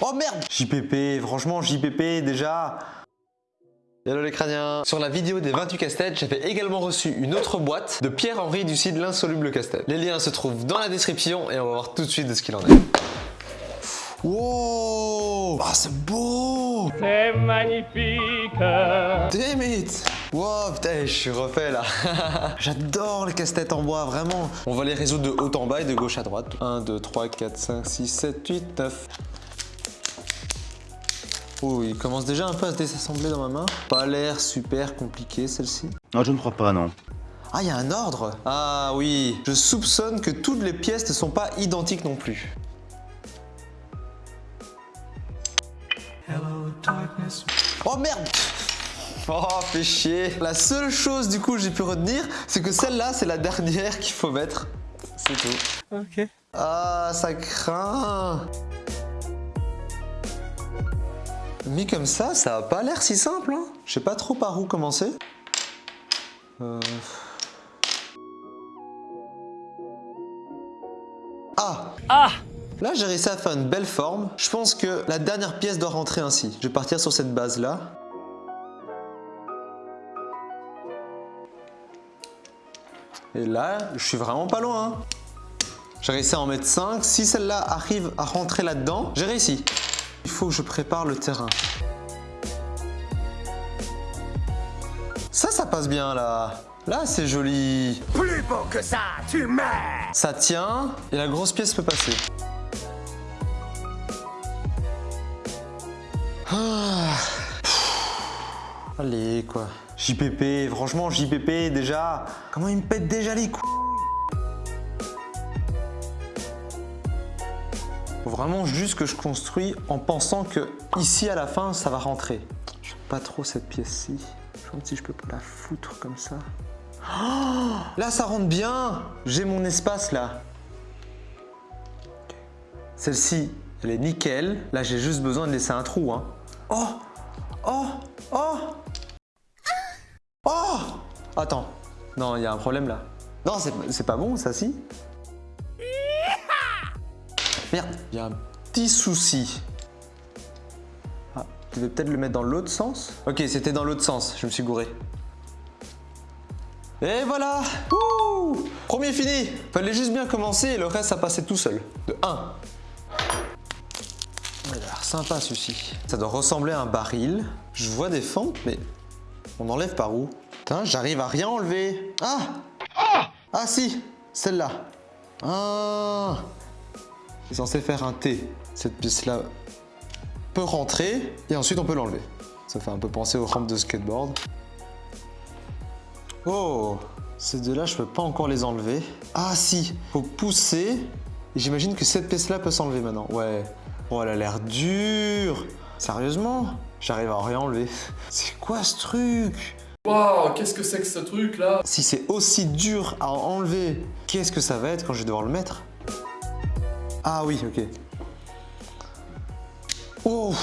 Oh merde. JPP, franchement JPP déjà. Hello les crâniens. Sur la vidéo des 28 casse-têtes, j'avais également reçu une autre boîte de Pierre-Henri du site L'insoluble casse-tête. Les liens se trouvent dans la description et on va voir tout de suite de ce qu'il en est. Wow. Ah c'est beau. C'est magnifique. Damn it Wow, putain, je suis refait là. J'adore les casse-têtes en bois, vraiment. On va les résoudre de haut en bas et de gauche à droite. 1, 2, 3, 4, 5, 6, 7, 8, 9. Oh, il commence déjà un peu à se désassembler dans ma main. Pas l'air super compliqué celle-ci. Non, je ne crois pas, non. Ah, il y a un ordre Ah oui, je soupçonne que toutes les pièces ne sont pas identiques non plus. Oh merde Oh, fait chier. La seule chose du coup que j'ai pu retenir, c'est que celle-là, c'est la dernière qu'il faut mettre. C'est tout. Ok. Ah, ça craint. Mis comme ça, ça a pas l'air si simple. Hein. Je sais pas trop par où commencer. Euh... Ah Ah Là, j'ai réussi à faire une belle forme. Je pense que la dernière pièce doit rentrer ainsi. Je vais partir sur cette base-là. Et là, je suis vraiment pas loin. hein. J'ai réussi à en mettre 5. Si celle-là arrive à rentrer là-dedans, j'ai réussi. Il faut que je prépare le terrain. Ça, ça passe bien là. Là, c'est joli. Plus beau que ça, tu meurs Ça tient et la grosse pièce peut passer. Ah. Allez quoi. JPP, franchement JPP déjà. Comment il me pète déjà les couilles Faut vraiment juste que je construis en pensant que ici à la fin ça va rentrer. Je pas trop cette pièce-ci. Je me si je peux pas la foutre comme ça. Oh là ça rentre bien J'ai mon espace là. Celle-ci, elle est nickel. Là j'ai juste besoin de laisser un trou. Hein. Oh Oh Oh Attends. Non, il y a un problème là. Non, c'est pas bon ça si Merde, il y a un petit souci. Ah, tu devais peut-être le mettre dans l'autre sens? Ok, c'était dans l'autre sens, je me suis gouré. Et voilà Ouh Premier fini Fallait juste bien commencer et le reste, ça passait tout seul. De 1. Il a l'air sympa celui-ci. Ça doit ressembler à un baril. Je vois des fentes, mais on enlève par où? J'arrive à rien enlever. Ah Ah si Celle-là. Ah c'est censé faire un T. Cette pièce-là peut rentrer et ensuite on peut l'enlever. Ça fait un peu penser aux rampes de skateboard. Oh Ces deux-là, je peux pas encore les enlever. Ah si Faut pousser. J'imagine que cette pièce-là peut s'enlever maintenant. Ouais. Oh, elle a l'air dure Sérieusement? J'arrive à rien enlever. C'est quoi ce truc? Waouh, qu'est-ce que c'est que ce truc là Si c'est aussi dur à enlever, qu'est-ce que ça va être quand je vais devoir le mettre ah oui, ok. Oh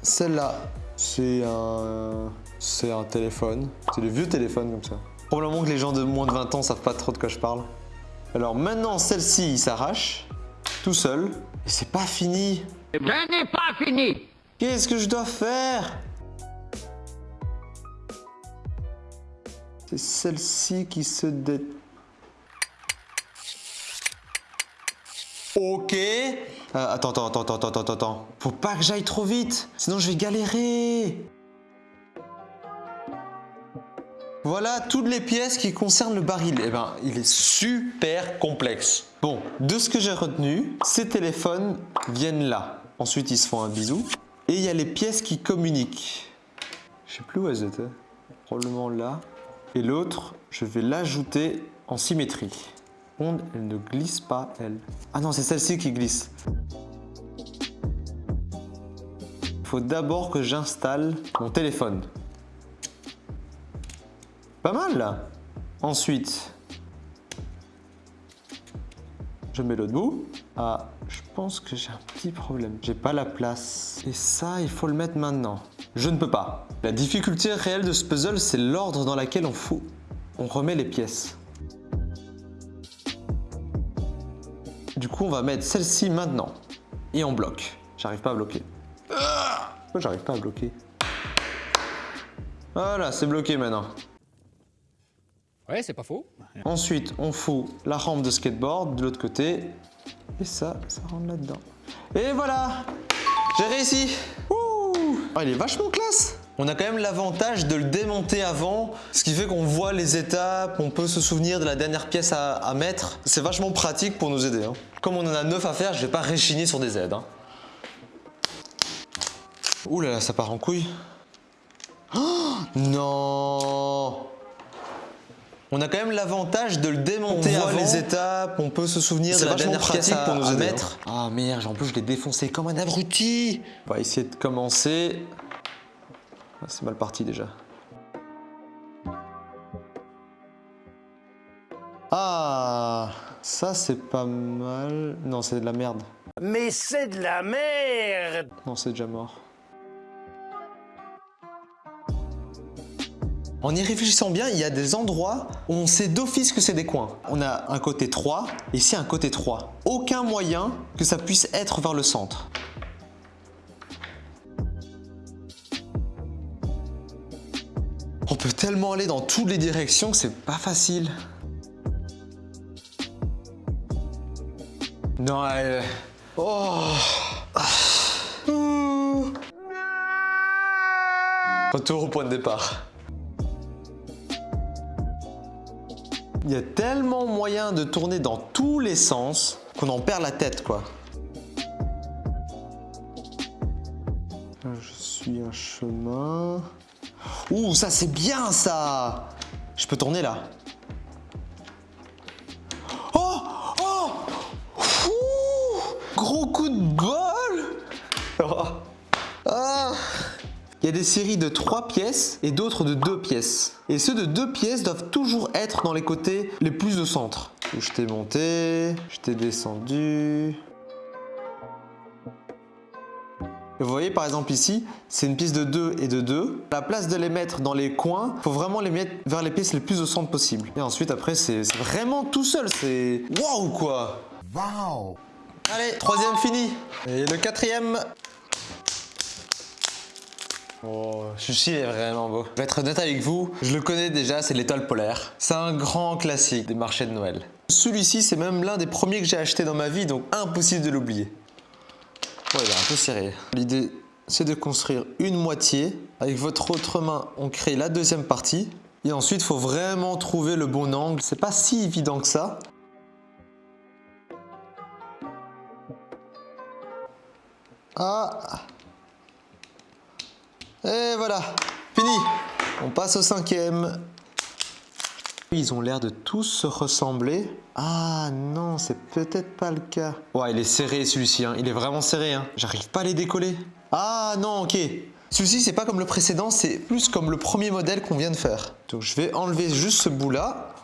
Celle-là, c'est un... C'est un téléphone. C'est des vieux téléphones comme ça. Probablement que les gens de moins de 20 ans savent pas trop de quoi je parle. Alors maintenant, celle-ci, il s'arrache. Tout seul. Et c'est pas fini. Je n'ai pas fini Qu'est-ce que je dois faire? C'est celle-ci qui se dé... Ok. Euh, attends, attends, attends, attends, attends, attends. Faut pas que j'aille trop vite, sinon je vais galérer. Voilà toutes les pièces qui concernent le baril. Eh ben, il est super complexe. Bon, de ce que j'ai retenu, ces téléphones viennent là. Ensuite, ils se font un bisou. Et il y a les pièces qui communiquent. Je sais plus où elles étaient. Probablement là. Et l'autre, je vais l'ajouter en symétrie elle ne glisse pas, elle. Ah non, c'est celle-ci qui glisse. Il faut d'abord que j'installe mon téléphone. Pas mal, là. Ensuite, je mets l'autre bout. Ah, je pense que j'ai un petit problème. J'ai pas la place. Et ça, il faut le mettre maintenant. Je ne peux pas. La difficulté réelle de ce puzzle, c'est l'ordre dans lequel on, fout. on remet les pièces. Du coup, on va mettre celle-ci maintenant. et on bloque. J'arrive pas à bloquer. Pourquoi j'arrive pas à bloquer? Voilà, c'est bloqué maintenant. Ouais, c'est pas faux. Ensuite, on fout la rampe de skateboard de l'autre côté. Et ça, ça rentre là-dedans. Et voilà J'ai réussi Ouh Oh, Il est vachement classe on a quand même l'avantage de le démonter avant, ce qui fait qu'on voit les étapes, on peut se souvenir de la dernière pièce à, à mettre. C'est vachement pratique pour nous aider. hein. Comme on en a 9 à faire, je vais pas réchigner sur des aides. hein. Ouh là là, ça part en couille. Oh, non on a quand même l'avantage de le démonter On voit avant. les étapes, on peut se souvenir de la dernière à- pour nous à aider. mettre. Ah merde, en plus je l'ai défoncé comme un abruti. On va essayer de commencer. Ah, C'est mal parti déjà. Ah, ça c'est pas mal. Non, c'est de la merde. Mais c'est de la merde Non, c'est déjà mort. En y réfléchissant bien, il y a des endroits où on sait d'office que c'est des coins. On a un côté 3 et ici un côté 3. Aucun moyen que ça puisse être vers le centre. On peut tellement aller dans toutes les directions que c'est pas facile. Non, elle... Oh. Retour au point de départ. Il y a tellement moyen de tourner dans tous les sens qu'on en perd la tête quoi. Je suis un chemin. Ouh, ça c'est bien ça Je peux tourner là. Oh Oh Gros coup de bol Oh. Il y a des séries de 3 pièces et d'autres de 2 pièces. Et ceux de 2 pièces doivent toujours être dans les côtés les plus au centre. Je t'ai monté, je t'ai descendu. Et Vous voyez par exemple ici, c'est une pièce de 2 et de 2. La place de les mettre dans les coins, faut vraiment les mettre vers les pièces les plus au centre possible. Et ensuite après c'est vraiment tout seul, c'est waouh quoi Wow Allez, troisième fini. Et le quatrième. Oh, celui-ci est vraiment beau. Je vais être honnête avec vous, je le connais déjà, c'est l'étoile polaire. C'est un grand classique des marchés de Noël. Celui-ci, c'est même l'un des premiers que j'ai acheté dans ma vie, donc impossible de l'oublier. Ouais, il est un peu serré. L'idée, c'est de construire une moitié. Avec votre autre main, on crée la deuxième partie. Et ensuite, il faut vraiment trouver le bon angle. C'est pas si évident que ça. Ah et voilà, fini On passe au cinquième. Ils ont l'air de tous se ressembler. Ah non, c'est peut-être pas le cas. Ouais, il est serré celui-ci, hein. il est vraiment serré. Hein. J'arrive pas à les décoller. Ah non, ok. Celui-ci, c'est pas comme le précédent, c'est plus comme le premier modèle qu'on vient de faire. Donc je vais enlever juste ce bout-là.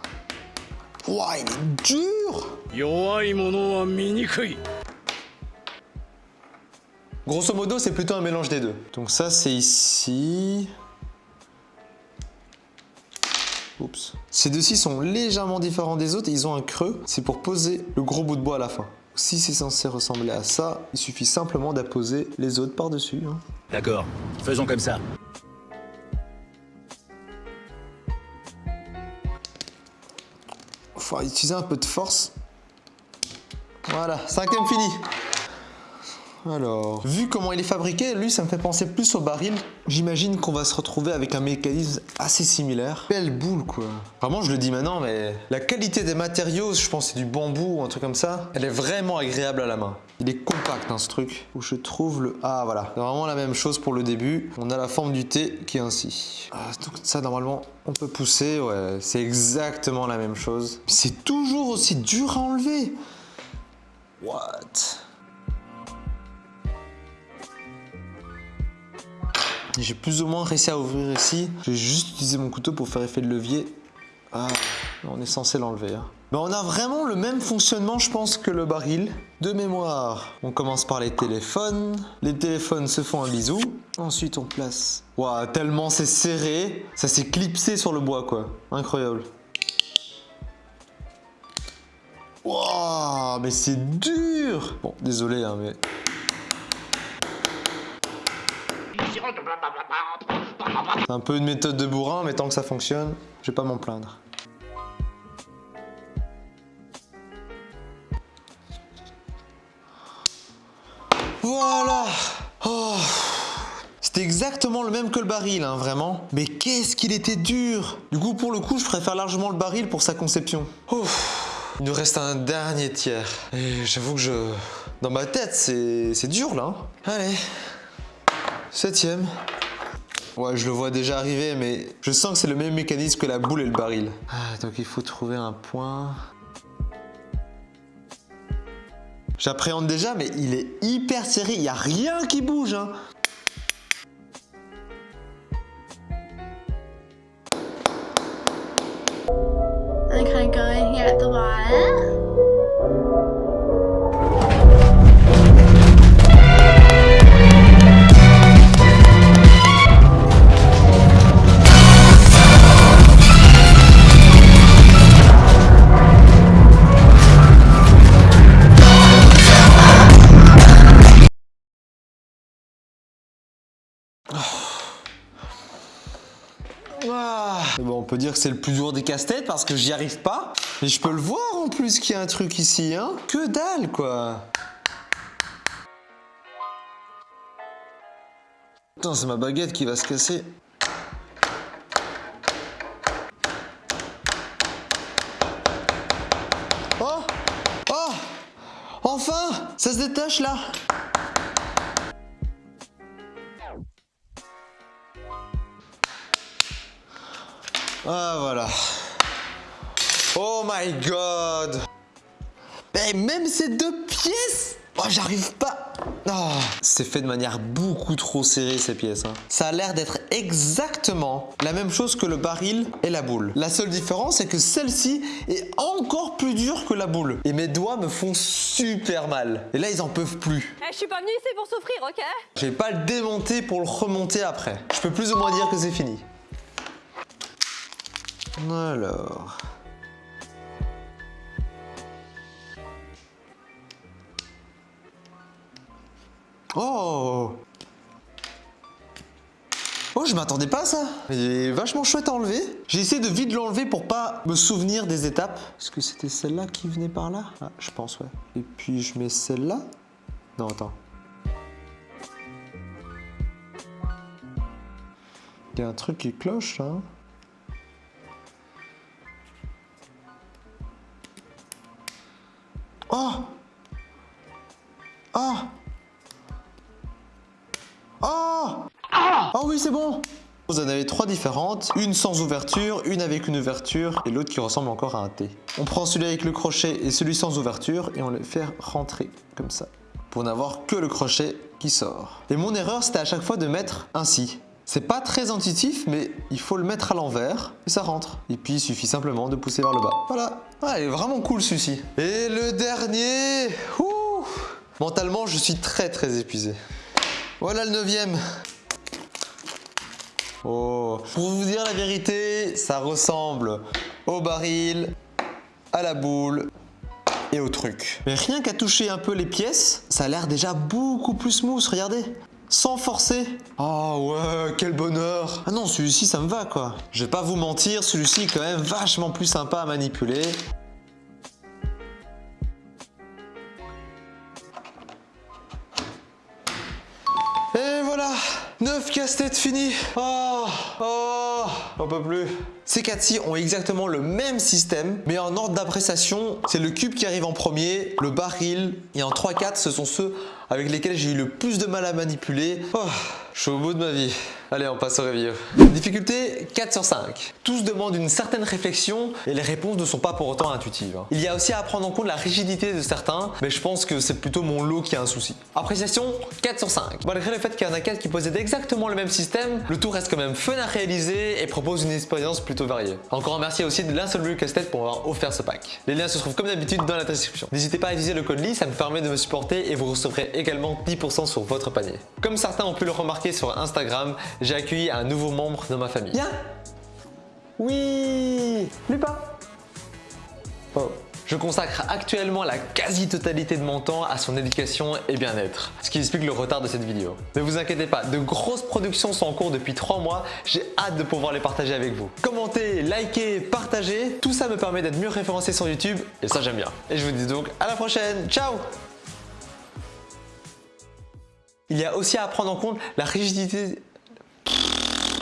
Ouah, il est dur Grosso modo, c'est plutôt un mélange des deux. Donc ça, c'est ici. Oups. Ces deux-ci sont légèrement différents des autres et ils ont un creux. C'est pour poser le gros bout de bois à la fin. Si c'est censé ressembler à ça, il suffit simplement d'apposer les autres par-dessus. hein. D'accord, faisons comme ça. Faut utiliser un peu de force. Voilà, cinquième fini. Alors, vu comment il est fabriqué, lui, ça me fait penser plus au baril. J'imagine qu'on va se retrouver avec un mécanisme assez similaire. Belle boule, quoi. Vraiment, je le dis maintenant, mais la qualité des matériaux, je pense c'est du bambou ou un truc comme ça, elle est vraiment agréable à la main. Il est compact, hein, ce truc. Où je trouve le... Ah, voilà. C'est vraiment la même chose pour le début. On a la forme du T qui est ainsi. Ah, donc ça, normalement, on peut pousser. Ouais, c'est exactement la même chose. C'est toujours aussi dur à enlever. What? J'ai plus ou moins réussi à ouvrir ici. J'ai juste utilisé mon couteau pour faire effet de levier. Ah, on est censé l'enlever. hein. Ben, on a vraiment le même fonctionnement, je pense, que le baril. De mémoire, on commence par les téléphones. Les téléphones se font un bisou. Ensuite, on place... Waouh, tellement c'est serré. Ça s'est clipsé sur le bois, quoi. Incroyable. Waouh, mais c'est dur Bon, désolé, hein, mais C'est un peu une méthode de bourrin, mais tant que ça fonctionne, je vais pas m'en plaindre. Voilà Oh. C'était exactement le même que le baril, hein, vraiment. Mais qu'est-ce qu'il était dur Du coup, pour le coup, je préfère largement le baril pour sa conception. Il nous reste un dernier tiers. Et j'avoue que je... Dans ma tête, c'est c'est dur, là. hein. Allez. Septième. Ouais, je le vois déjà arriver, mais je sens que c'est le même mécanisme que la boule et le baril. Ah, donc il faut trouver un point. J'appréhende déjà, mais il est hyper serré. Il n'y a rien qui bouge. Hein. Go in here. Peut dire que c'est le plus dur des casse-têtes parce que j'y arrive pas. Mais je peux le voir en plus qu'il y a un truc ici. Hein. Que dalle, quoi. Attends, c'est ma baguette qui va se casser. Oh Oh Enfin Ça se détache là deux pièces Oh j'arrive pas Oh, C'est fait de manière beaucoup trop serrée ces pièces. hein. Ça a l'air d'être exactement la même chose que le baril et la boule. La seule différence c'est que celle-ci est encore plus dure que la boule. Et mes doigts me font super mal. Et là ils en peuvent plus. Eh, je suis pas venue ici pour souffrir, ok? Je vais pas le démonter pour le remonter après. Je peux plus ou moins dire que c'est fini. Alors... Oh Oh, je m'attendais pas à ça Il est vachement chouette à enlever. J'ai essayé de vite l'enlever pour pas me souvenir des étapes. Est-ce que c'était celle-là qui venait par là? Ah, je pense, ouais. Et puis je mets celle-là? Non, attends. Il y a un truc qui cloche, hein Oh Oh Oh c'est bon Vous en avez trois différentes, une sans ouverture, une avec une ouverture et l'autre qui ressemble encore à un T. On prend celui avec le crochet et celui sans ouverture et on les fait rentrer comme ça pour n'avoir que le crochet qui sort. Et mon erreur, c'était à chaque fois de mettre ainsi. C'est pas très intuitif, mais il faut le mettre à l'envers et ça rentre. Et puis il suffit simplement de pousser vers le bas. Voilà. Ah, il est vraiment cool celui-ci. Et le dernier Mentalement, je suis très très épuisé. Voilà le neuvième. Oh, pour vous dire la vérité, ça ressemble au baril, à la boule et au truc. Mais rien qu'à toucher un peu les pièces, ça a l'air déjà beaucoup plus smooth, regardez. Sans forcer. Oh ouais, quel bonheur. Ah non, celui-ci, ça me va quoi. Je vais pas vous mentir, celui-ci est quand même vachement plus sympa à manipuler. Et voilà 9 casse-têtes finis Oh Oh On peut plus Ces quatre-ci ont exactement le même système, mais en ordre d'appréciation, c'est le cube qui arrive en premier, le baril, et en 3-4, ce sont ceux avec lesquels j'ai eu le plus de mal à manipuler. Oh, je suis au bout de ma vie. Allez, on passe au review. Difficulté 4 sur 5. Tous demandent une certaine réflexion et les réponses ne sont pas pour autant intuitives. hein. Il y a aussi à prendre en compte la rigidité de certains, mais je pense que c'est plutôt mon lot qui a un souci. Appréciation 4 sur 5. Malgré le fait qu'il y en a 4 qui possèdent exactement le même système, le tout reste quand même fun à réaliser et propose une expérience plutôt variée. Encore un merci aussi de l'Insolvable Casse-Tête pour avoir offert ce pack. Les liens se trouvent comme d'habitude dans la description. N'hésitez pas à utiliser le code LI, ça me permet de me supporter et vous recevrez également 10% sur votre panier. Comme certains ont pu le remarquer sur Instagram, j'ai accueilli un nouveau membre de ma famille. Viens Oui. Lupin Oh, Je consacre actuellement la quasi-totalité de mon temps à son éducation et bien-être, ce qui explique le retard de cette vidéo. Ne vous inquiétez pas, de grosses productions sont en cours depuis 3 mois, j'ai hâte de pouvoir les partager avec vous. Commentez, likez, partagez, tout ça me permet d'être mieux référencé sur YouTube et ça j'aime bien. Et je vous dis donc à la prochaine, ciao. Il y a aussi à prendre en compte la rigidité